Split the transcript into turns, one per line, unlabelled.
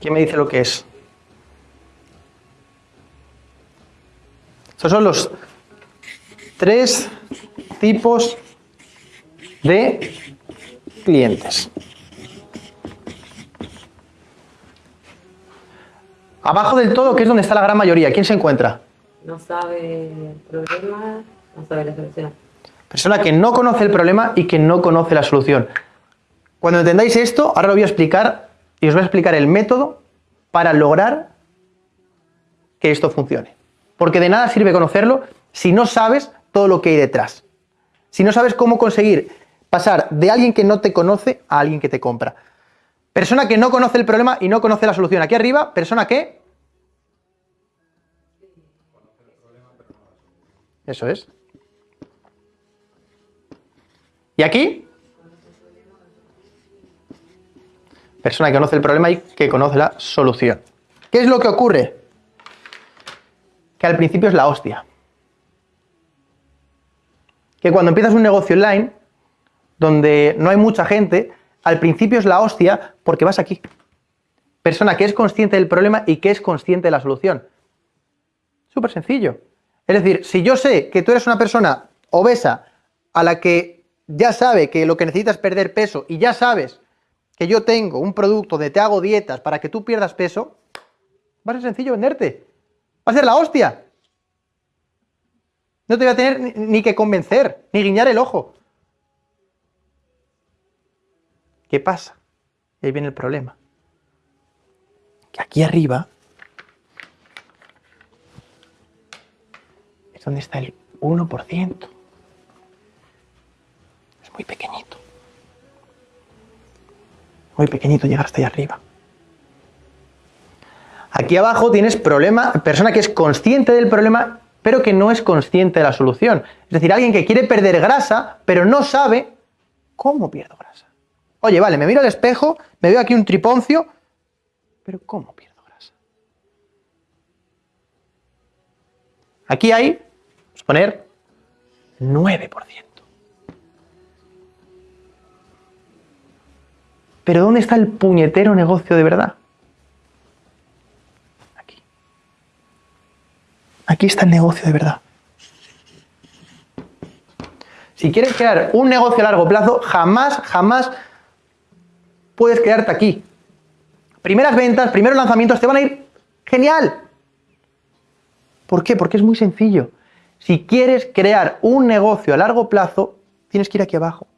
¿Quién me dice lo que es? Estos son los tres tipos de clientes. Abajo del todo, que es donde está la gran mayoría, ¿quién se encuentra?
No sabe el problema, no sabe la solución.
Persona que no conoce el problema y que no conoce la solución. Cuando entendáis esto, ahora lo voy a explicar y os voy a explicar el método para lograr que esto funcione. Porque de nada sirve conocerlo si no sabes todo lo que hay detrás. Si no sabes cómo conseguir pasar de alguien que no te conoce a alguien que te compra. Persona que no conoce el problema y no conoce la solución. Aquí arriba, persona que... Eso es. ¿Y aquí? Persona que conoce el problema y que conoce la solución. ¿Qué es lo que ocurre? Que al principio es la hostia. Que cuando empiezas un negocio online, donde no hay mucha gente, al principio es la hostia porque vas aquí. Persona que es consciente del problema y que es consciente de la solución. Súper sencillo. Es decir, si yo sé que tú eres una persona obesa a la que ya sabe que lo que necesitas es perder peso y ya sabes que yo tengo un producto de te hago dietas para que tú pierdas peso, va a ser sencillo venderte. Va a ser la hostia. No te voy a tener ni que convencer, ni guiñar el ojo. ¿Qué pasa? Y ahí viene el problema. Que aquí arriba es donde está el 1%. Es muy pequeñito. Muy pequeñito llegar hasta allá arriba. Aquí abajo tienes problema, persona que es consciente del problema, pero que no es consciente de la solución. Es decir, alguien que quiere perder grasa, pero no sabe cómo pierdo grasa. Oye, vale, me miro al espejo, me veo aquí un triponcio, pero ¿cómo pierdo grasa? Aquí hay, vamos a poner, 9%. Pero ¿dónde está el puñetero negocio de verdad? Aquí. Aquí está el negocio de verdad. Si quieres crear un negocio a largo plazo, jamás, jamás puedes quedarte aquí. Primeras ventas, primeros lanzamientos, te van a ir genial. ¿Por qué? Porque es muy sencillo. Si quieres crear un negocio a largo plazo, tienes que ir aquí abajo.